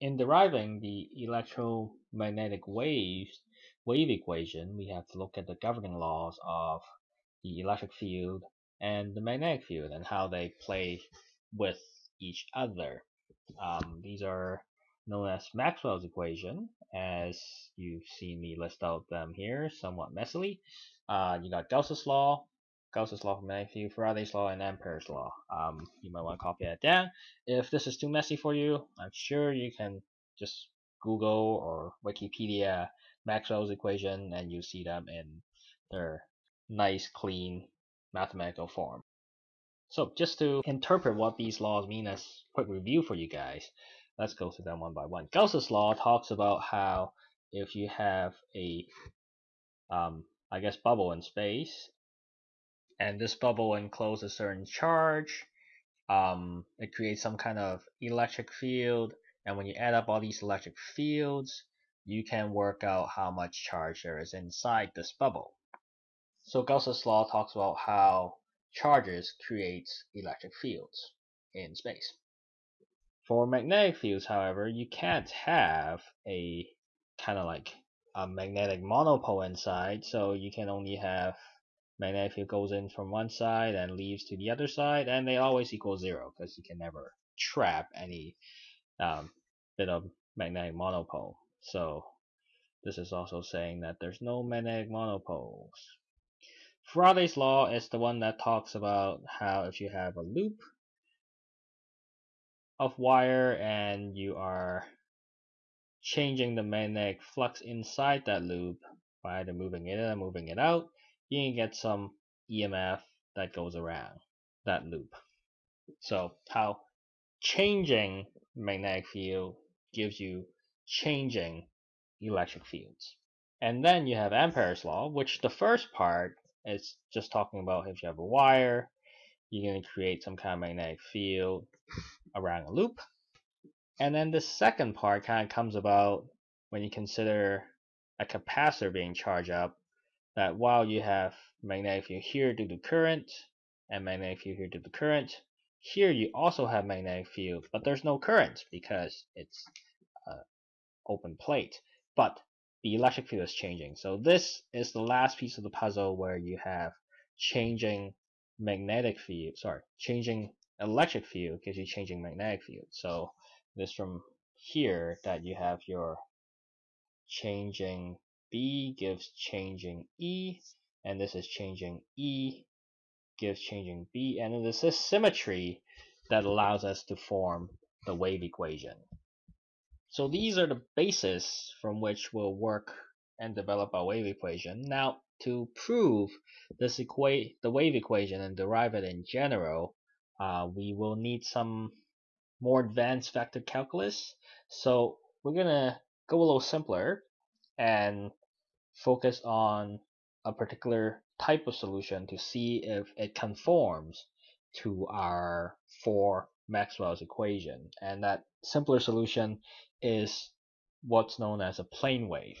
in deriving the electromagnetic waves wave equation, we have to look at the governing laws of the electric field and the magnetic field and how they play with each other. Um, these are known as Maxwell's equation, as you've seen me list out them here somewhat messily. Uh, you got Gauss's law, Gauss's law for field, Faraday's law, and Ampere's law. Um, you might want to copy that down. If this is too messy for you, I'm sure you can just Google or Wikipedia Maxwell's equation and you see them in their nice, clean mathematical form. So just to interpret what these laws mean as quick review for you guys, let's go through them one by one. Gauss's law talks about how if you have a, um, I guess, bubble in space, and this bubble encloses a certain charge, um, it creates some kind of electric field, and when you add up all these electric fields, you can work out how much charge there is inside this bubble. So Gauss's law talks about how charges create electric fields in space. For magnetic fields, however, you can't have a kind of like a magnetic monopole inside, so you can only have magnetic field goes in from one side and leaves to the other side, and they always equal zero because you can never trap any um, bit of magnetic monopole. So this is also saying that there's no magnetic monopoles. Faraday's law is the one that talks about how if you have a loop of wire and you are changing the magnetic flux inside that loop by either moving it in or moving it out, you can get some EMF that goes around that loop. So how changing magnetic field gives you changing electric fields. And then you have Ampere's law, which the first part is just talking about if you have a wire, you're going to create some kind of magnetic field around a loop. And then the second part kind of comes about when you consider a capacitor being charged up, that while you have magnetic field here due to current, and magnetic field here due to current, here you also have magnetic field, but there's no current because it's uh, open plate. But the electric field is changing. So this is the last piece of the puzzle where you have changing magnetic field, sorry, changing electric field gives you changing magnetic field. So this from here that you have your changing B gives changing E, and this is changing E gives changing B, and it is this symmetry that allows us to form the wave equation. So these are the bases from which we'll work and develop our wave equation. Now, to prove this equa the wave equation and derive it in general, uh, we will need some more advanced vector calculus. So we're gonna go a little simpler and focus on a particular type of solution to see if it conforms to our four Maxwell's equation. And that simpler solution is what's known as a plane wave.